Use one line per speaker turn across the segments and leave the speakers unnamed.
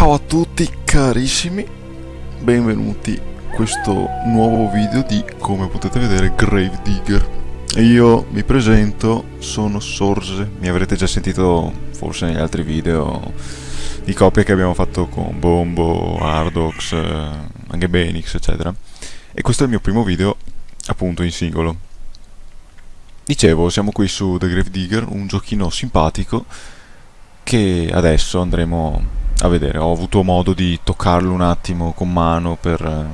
Ciao a tutti carissimi, benvenuti in questo nuovo video di, come potete vedere, Gravedigger. Io mi presento, sono Sorge, mi avrete già sentito forse negli altri video di coppie che abbiamo fatto con Bombo, Ardox, eh, anche Benix, eccetera. E questo è il mio primo video, appunto, in singolo. Dicevo, siamo qui su The Gravedigger, un giochino simpatico che adesso andremo a vedere. Ho avuto modo di toccarlo un attimo con mano per eh,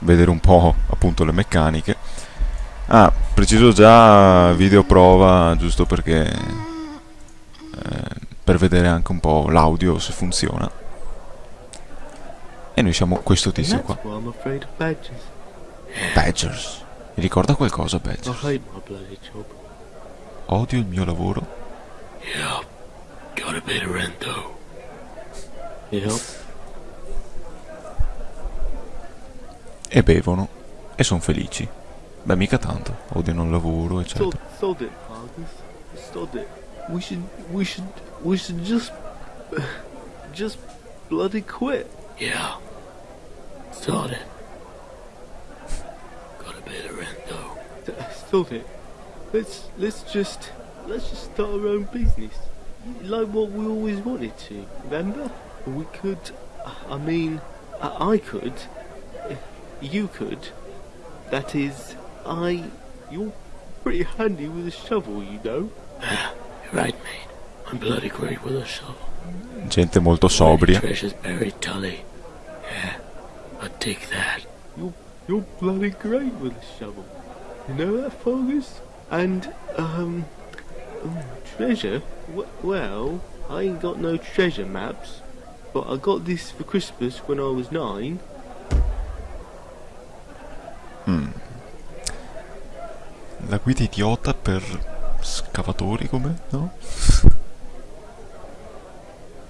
vedere un po' appunto le meccaniche. Ah, preciso già video prova giusto perché eh, per vedere anche un po' l'audio se funziona. E noi siamo questo tizio qua. Badgers. Mi ricorda qualcosa Badgers? Odio il mio lavoro.
Yeah, gotta pay the rent though.
E bevono. E sono felici. Beh, mica tanto. Odiano il lavoro, eccetera.
it, Fargus. Sod it. We should, we should, we should just, just bloody quit.
Yeah. Sod it. Gotta pay the rent though.
Sod it. Let's, let's just, let's just start our own business. Like what we always wanted to. Remember? We could. I mean, I, I could. You could. That is, I. You're pretty handy with a shovel, you know.
You're right, mate. I'm bloody great with a shovel.
Gente molto sobria.
Treasures buried, Tully. Yeah. I'll take that.
You're, you're bloody great with a shovel. You know that, Fergus? And, um, um, treasure? W- well, I ain't got no treasure maps, but I got this for Christmas when I was nine.
La guida idiota per scavatori come? No?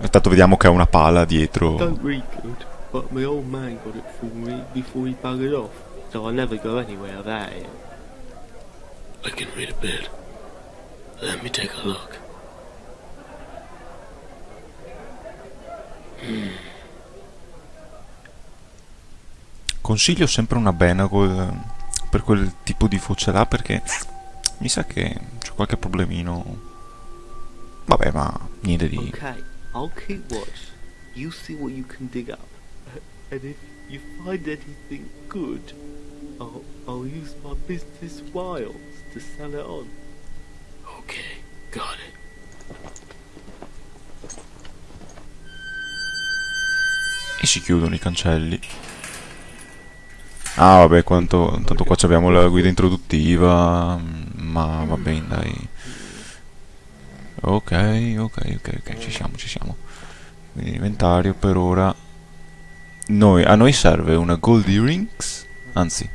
Intanto vediamo che ha una pala dietro.
Don't read good, but my old man got it for me before he buggered off, so I never go anywhere without it.
I can read a bit. Let me take a look.
Consiglio sempre una Benagol per quel tipo di voce là perché mi sa che c'è qualche problemino. Vabbè, ma niente di...
Okay, I'll keep watch. You see what you can dig up. And if you find anything good, I'll, I'll use my business wiles to sell it on.
Okay, got it.
E si chiudono i cancelli. Ah, vabbè, quanto, tanto qua abbiamo la guida introduttiva. Ma va bene, dai. Ok, ok, ok, ok, ci siamo, ci siamo. Quindi inventario per ora. Noi, a noi serve una gold earrings. Anzi,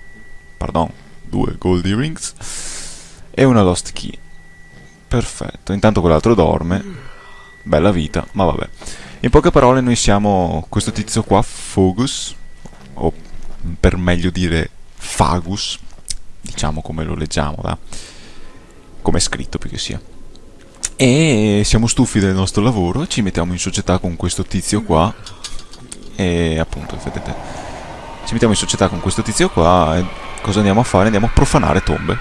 pardon, due gold earrings. E una lost key. Perfetto. Intanto quell'altro dorme. Bella vita, ma vabbè. In poche parole noi siamo questo tizio qua, Fogus, o per meglio dire Fagus, diciamo come lo leggiamo, da? come è scritto più che sia. E siamo stufi del nostro lavoro ci mettiamo in società con questo tizio qua. E appunto, vedete, ci mettiamo in società con questo tizio qua e cosa andiamo a fare? Andiamo a profanare tombe.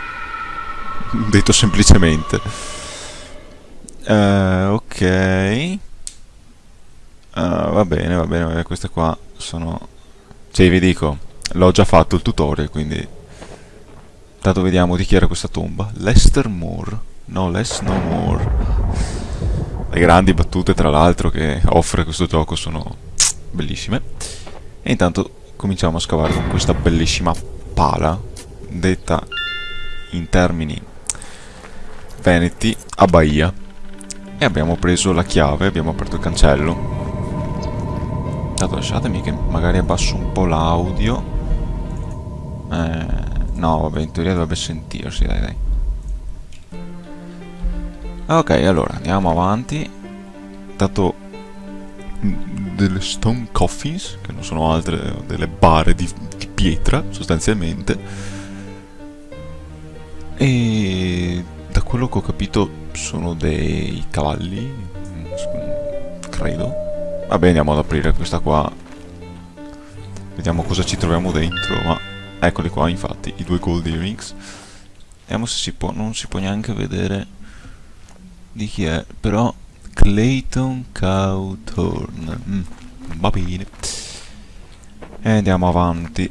Detto semplicemente. Eh, ok. Ah, va bene, va bene, va bene, queste qua sono... Cioè, vi dico, l'ho già fatto il tutorial, quindi... Tanto vediamo di chi era questa tomba. Lester Moore. No, less no more. Le grandi battute, tra l'altro, che offre questo gioco sono bellissime. E intanto cominciamo a scavare con questa bellissima pala, detta in termini veneti a Bahia. E abbiamo preso la chiave, abbiamo aperto il cancello. Intanto lasciatemi che magari abbasso un po' l'audio. Eh, no, vabbè, in teoria dovrebbe sentirsi, dai, dai. Ok, allora, andiamo avanti. Intanto mm, delle stone coffins, che non sono altre delle bare di, di pietra, sostanzialmente. E da quello che ho capito sono dei cavalli, mm, credo. Vabbè, andiamo ad aprire questa qua. Vediamo cosa ci troviamo dentro, ma... Eccoli qua, infatti, i due gold earrings. Vediamo se si può... Non si può neanche vedere di chi è, però... Clayton Cowthorn. Mm, va bene. E andiamo avanti.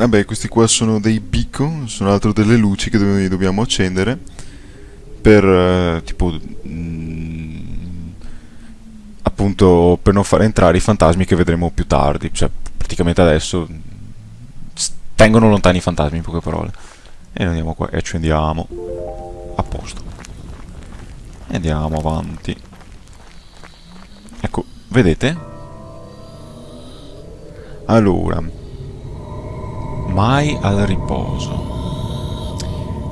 Vabbè, questi qua sono dei beacon, sono altro delle luci che do dobbiamo accendere per eh, tipo mm, appunto per non far entrare i fantasmi che vedremo più tardi, cioè praticamente adesso tengono lontani i fantasmi in poche parole. E andiamo qua e accendiamo a posto. E andiamo avanti. Ecco, vedete? Allora, mai al riposo.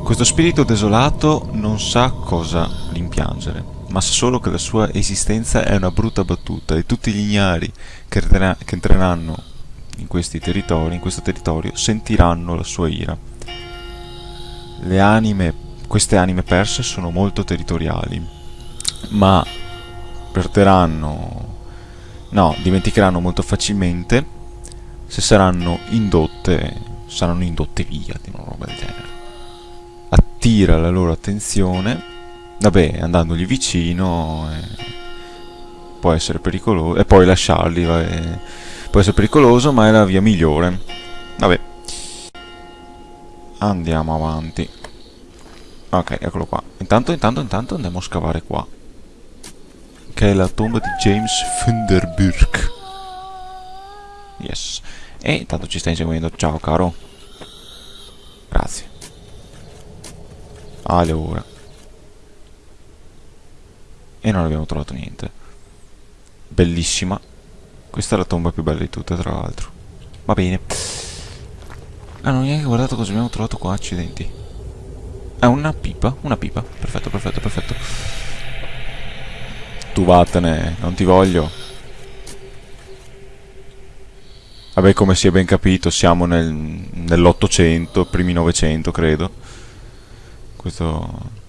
Questo spirito desolato non sa cosa rimpiangere, ma sa solo che la sua esistenza è una brutta battuta e tutti gli ignari che, che entreranno in questi territori, in questo territorio, sentiranno la sua ira. Le anime, queste anime perse sono molto territoriali, ma perderanno, no, dimenticheranno molto facilmente se saranno indotte saranno indotte via di una roba del genere. Attira la loro attenzione, vabbè, andandogli vicino, eh, può essere pericoloso, e poi lasciarli, vabbè, può essere pericoloso, ma è la via migliore. Vabbè. Andiamo avanti. Ok, eccolo qua. Intanto, intanto, intanto andiamo a scavare qua. Che è la tomba di James Funderburg. Yes. E intanto ci stai inseguendo. Ciao, caro. Grazie. Allora. E non abbiamo trovato niente. Bellissima. Questa è la tomba più bella di tutte, tra l'altro. Va bene. Ah, non ho neanche guardato cosa abbiamo trovato qua, accidenti. È ah, una pipa, una pipa. Perfetto, perfetto, perfetto. Tu vattene, non ti voglio. Vabbè, come si è ben capito, siamo nel, nell'Ottocento, primi Novecento, credo. Questo...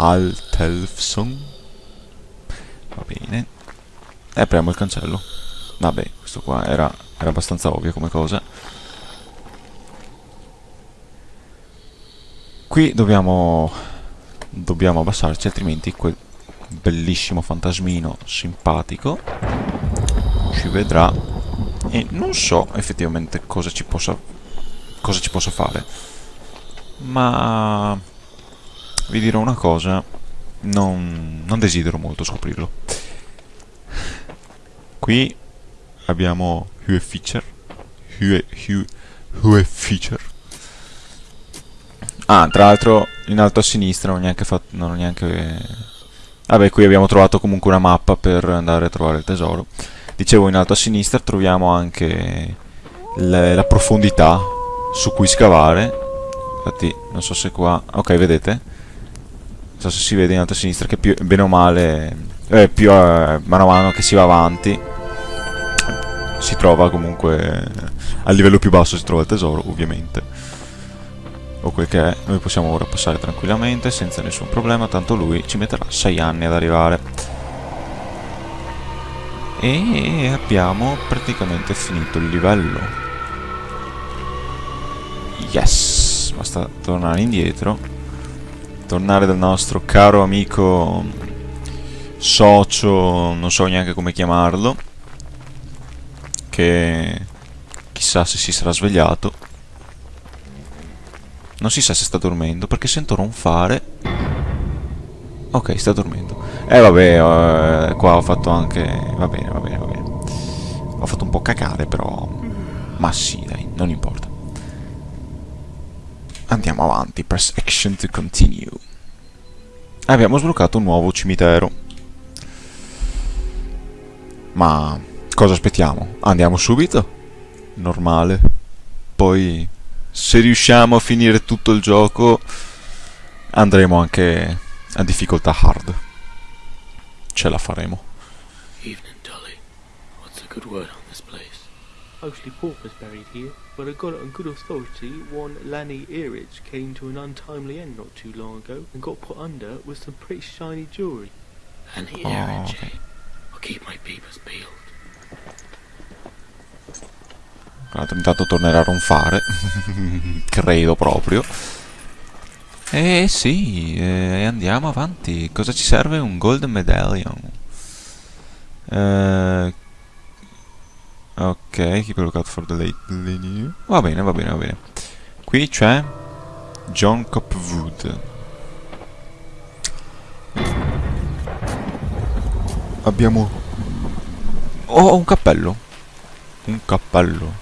Altelfson. Va bene. E apriamo il cancello. Vabbè, questo qua era, era abbastanza ovvio come cosa. Qui dobbiamo... Dobbiamo abbassarci, altrimenti quel bellissimo fantasmino simpatico ci vedrà e non so effettivamente cosa ci possa cosa ci possa fare ma vi dirò una cosa non, non desidero molto scoprirlo qui abbiamo Hue Feature Hue, Hue, Hue Feature ah tra l'altro in alto a sinistra non ho neanche fatto non ho neanche vabbè qui abbiamo trovato comunque una mappa per andare a trovare il tesoro Dicevo in alto a sinistra troviamo anche le, la profondità su cui scavare. Infatti non so se qua... Ok, vedete? Non so se si vede in alto a sinistra che più, bene o male, eh, più eh, mano a mano che si va avanti, si trova comunque al livello più basso si trova il tesoro, ovviamente. O quel che è, noi possiamo ora passare tranquillamente, senza nessun problema, tanto lui ci metterà 6 anni ad arrivare. E abbiamo praticamente finito il livello. Yes basta tornare indietro tornare dal nostro caro amico socio non so neanche come chiamarlo che chissà se si sarà svegliato non si sa se sta dormendo perché sento ronfare ok sta dormendo eh vabbè, eh, qua ho fatto anche... Va bene, va bene, va bene. Ho fatto un po' cacare, però... Ma sì, dai, non importa. Andiamo avanti, press action to continue. Abbiamo sbloccato un nuovo cimitero. Ma cosa aspettiamo? Andiamo subito? Normale. Poi, se riusciamo a finire tutto il gioco, andremo anche a difficoltà hard ce la faremo.
Evening, Dolly. What's a good word?
Mostly paupers buried here, but I got it on good authority one Lanny Earich came to an untimely end not too long ago and got put under with some pretty shiny jewellery.
The
Oh,
air
ok.
I'll keep my peepers peeled.
Tra l'altro intanto tornerà a ronfare. Credo proprio. Eh sì, eh, andiamo avanti. Cosa ci serve? Un Golden Medallion. Eh, ok, keep a lookout for the late linear. Va bene, va bene, va bene. Qui c'è John Copwood. Abbiamo... Oh, un cappello. Un cappello.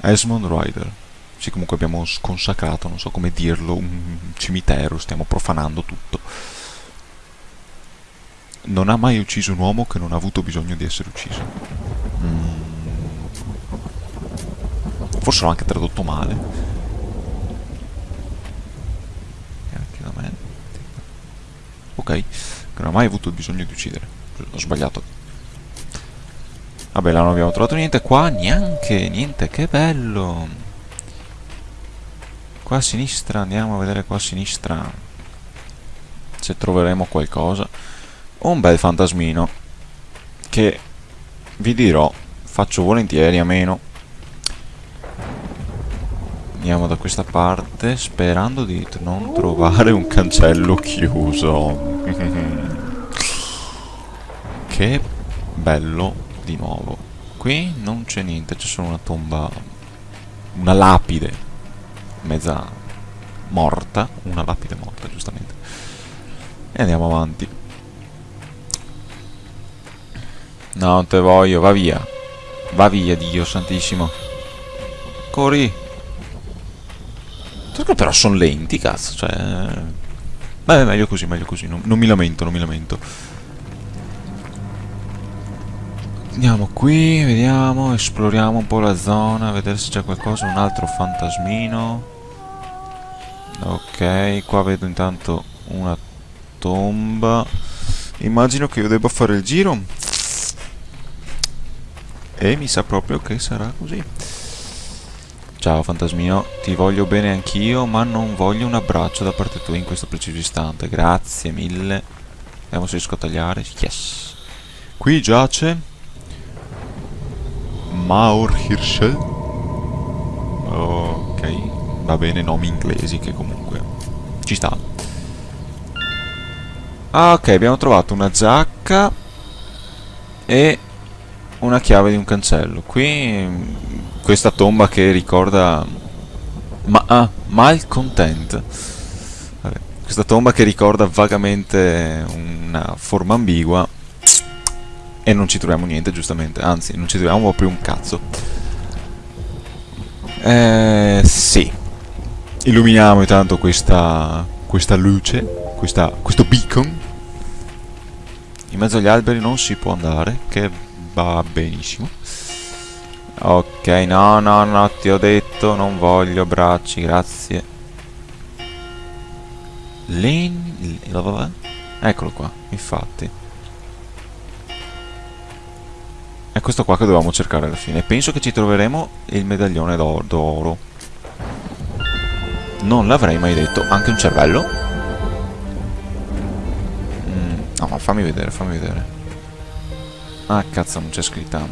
Esmond Rider. Sì, comunque abbiamo sconsacrato, non so come dirlo, un cimitero, stiamo profanando tutto. Non ha mai ucciso un uomo che non ha avuto bisogno di essere ucciso. Mm. Forse l'ho anche tradotto male. Ok, che non ha mai avuto bisogno di uccidere. Ho sbagliato. Vabbè, là non abbiamo trovato niente. Qua neanche, niente, che bello. Qua a sinistra, andiamo a vedere qua a sinistra. Se troveremo qualcosa. Un bel fantasmino. Che, vi dirò, faccio volentieri a meno. Andiamo da questa parte, sperando di non trovare un cancello chiuso. che bello di nuovo. Qui non c'è niente, c'è solo una tomba, una lapide, mezza morta, una lapide morta giustamente. E andiamo avanti. No, non te voglio, va via. Va via, Dio santissimo. Corri. Perché però sono lenti, cazzo, cioè... Beh, meglio così, meglio così, non, non mi lamento, non mi lamento. Andiamo qui, vediamo, esploriamo un po' la zona, vedere se c'è qualcosa, un altro fantasmino. Ok, qua vedo intanto una tomba. Immagino che io debba fare il giro. E mi sa proprio che sarà così. Ciao fantasmino, ti voglio bene anch'io, ma non voglio un abbraccio da parte tua in questo preciso istante. Grazie mille. Vediamo se riesco a tagliare. Yes. Qui giace Maur Hirschel. Ok, va bene, nomi inglesi che comunque ci sta. Ah, ok, abbiamo trovato una giacca e una chiave di un cancello. Qui mm, questa tomba che ricorda ma ah, malcontent. Vabbè, questa tomba che ricorda vagamente una forma ambigua e non ci troviamo niente, giustamente. Anzi, non ci troviamo proprio un cazzo. Eh, sì. Illuminiamo intanto questa, questa luce, questa, questo beacon. In mezzo agli alberi non si può andare, che va benissimo. Ok, no, no, no, ti ho detto, non voglio bracci, grazie. Len... Eccolo qua, infatti. È questo qua che dovevamo cercare alla fine. Penso che ci troveremo il medaglione d'or- d'oro. Non l'avrei mai detto. Anche un cervello? Mm, no, ma fammi vedere, fammi vedere. Ah, cazzo, non c'è scritta.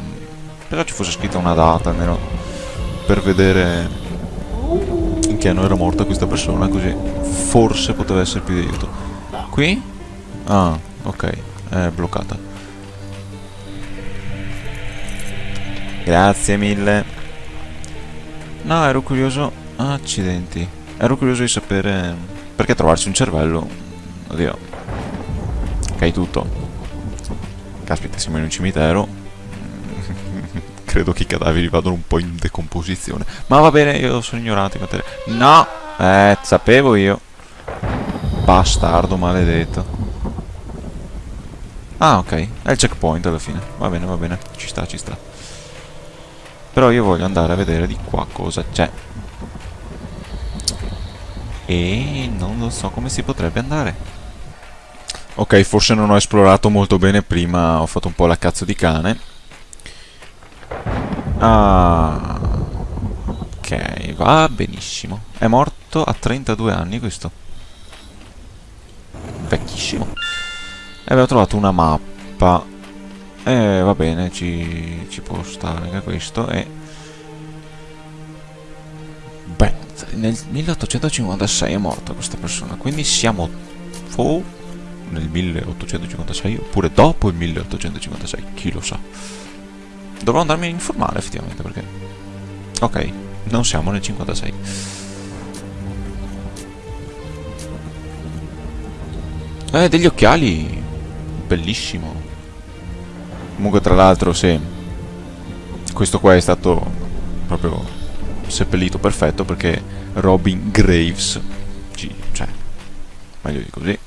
Però ci fosse scritta una data, almeno per vedere in che anno era morta questa persona, così forse poteva essere più di aiuto. Qui? Ah, ok, è bloccata. Grazie mille. No, ero curioso. Accidenti. Ero curioso di sapere. Perché trovarsi un cervello. Oddio. Ok, tutto. Caspita, siamo in un cimitero. Credo che i cadaveri vadano un po' in decomposizione. Ma va bene, io sono ignorante. No! Eh, sapevo io. Bastardo maledetto. Ah, ok. È il checkpoint alla fine. Va bene, va bene. Ci sta, ci sta. Però io voglio andare a vedere di qua cosa c'è. E non lo so come si potrebbe andare. Ok, forse non ho esplorato molto bene prima, ho fatto un po' la cazzo di cane. Ah. Ok, va benissimo. È morto a 32 anni questo. Vecchissimo. E abbiamo trovato una mappa. E va bene, ci, ci può stare anche questo. E... Beh, nel 1856 è morta questa persona. Quindi siamo... Oh, nel 1856 oppure dopo il 1856, chi lo sa. Dovrò andarmi a informare effettivamente perché... Ok, non siamo nel 56. Eh, degli occhiali! Bellissimo. Comunque tra l'altro se... Questo qua è stato proprio seppellito perfetto perché Robin Graves, cioè, meglio di così,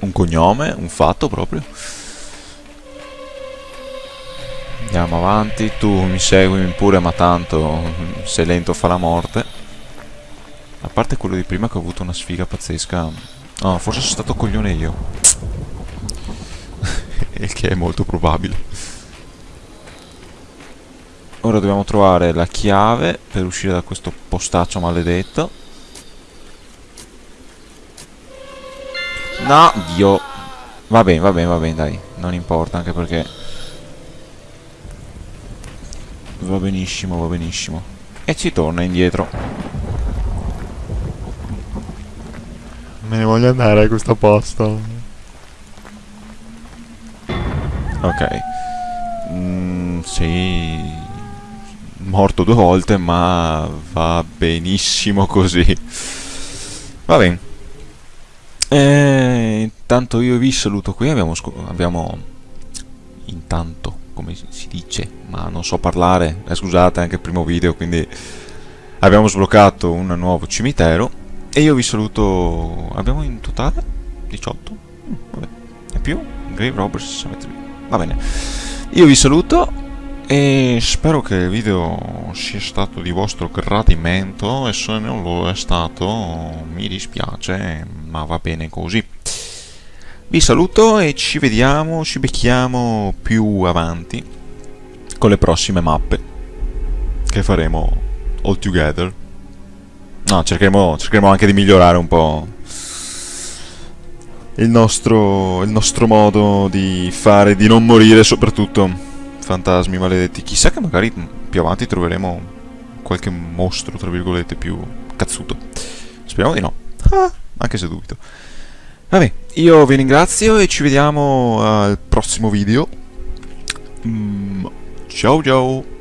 un cognome, un fatto proprio. Andiamo avanti, tu mi segui pure ma tanto sei lento fa la morte. A parte quello di prima che ho avuto una sfiga pazzesca. No, forse sono stato coglione io. Il che è molto probabile. Ora dobbiamo trovare la chiave per uscire da questo postaccio maledetto. No, Dio. Va bene, va bene, va bene, dai. Non importa, anche perché... Va benissimo, va benissimo. E ci torna indietro. Me ne voglio andare a questo posto. Ok. Mm, sì. Morto due volte, ma va benissimo così. Va bene. E intanto io vi saluto qui, abbiamo, abbiamo intanto, come si dice, ma non so parlare, eh, scusate, anche il primo video, quindi abbiamo sbloccato un nuovo cimitero e io vi saluto, abbiamo in totale 18? Mm, vabbè, e più? Grave Robbers, va bene, io vi saluto e spero che il video sia stato di vostro gradimento e se non lo è stato mi dispiace ma va bene così vi saluto e ci vediamo, ci becchiamo più avanti con le prossime mappe che faremo all together no, cercheremo, cercheremo anche di migliorare un po' il nostro, il nostro modo di fare, di non morire soprattutto fantasmi maledetti. Chissà che magari più avanti troveremo qualche mostro, tra virgolette, più cazzuto. Speriamo di no. Ah, anche se dubito. Vabbè, io vi ringrazio e ci vediamo al prossimo video. Mm, ciao ciao!